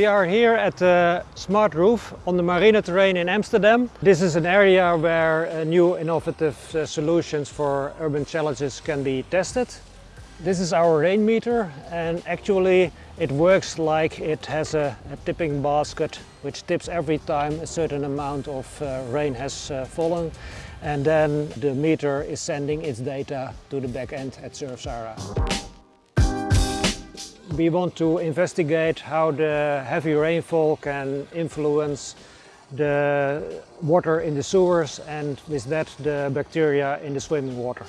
We are here at the Smart Roof on the Marineterrein in Amsterdam. This is an area where uh, new innovative uh, solutions for urban challenges can be tested. This is our rain meter and actually it works like it has a, a tipping basket which tips every time a certain amount of uh, rain has uh, fallen and then the meter is sending its data to the back end at Surfsara. We want to investigate how the heavy rainfall can influence the water in the sewers and with that the bacteria in the swimming water.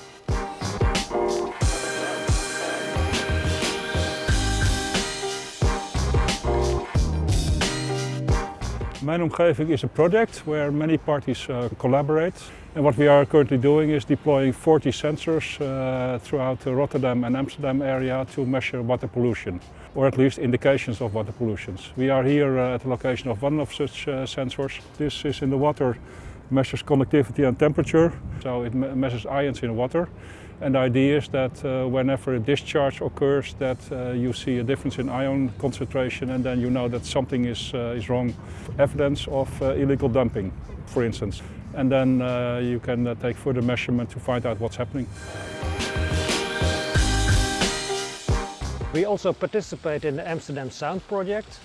Mijn omgeving is a project where many parties uh, collaborate. And what we are currently doing is deploying 40 sensors uh, throughout the Rotterdam and Amsterdam area to measure water pollution, or at least indications of water pollution. We are here uh, at the location of one of such uh, sensors. This is in the water, measures conductivity and temperature, so it me measures ions in water. And the idea is that uh, whenever a discharge occurs that uh, you see a difference in ion concentration and then you know that something is, uh, is wrong. Evidence of uh, illegal dumping, for instance. And then uh, you can uh, take further measurement to find out what's happening. We also participate in the Amsterdam Sound project,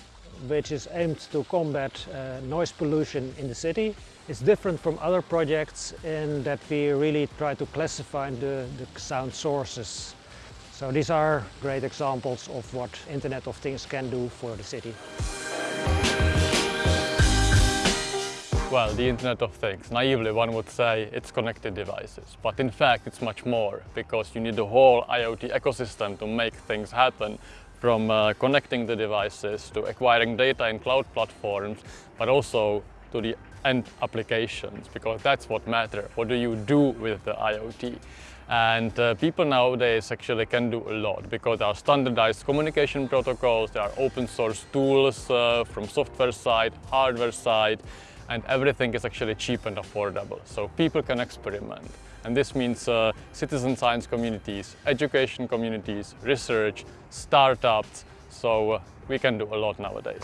which is aimed to combat uh, noise pollution in the city. It's different from other projects in that we really try to classify the, the sound sources. So these are great examples of what Internet of Things can do for the city. Well, the Internet of Things, naively one would say it's connected devices, but in fact it's much more because you need the whole IoT ecosystem to make things happen from uh, connecting the devices to acquiring data in cloud platforms, but also to the end applications because that's what matters. What do you do with the IoT? And uh, people nowadays actually can do a lot because there are standardized communication protocols, there are open source tools uh, from software side, hardware side, and everything is actually cheap and affordable. So people can experiment. And this means uh, citizen science communities, education communities, research, startups. So uh, we can do a lot nowadays.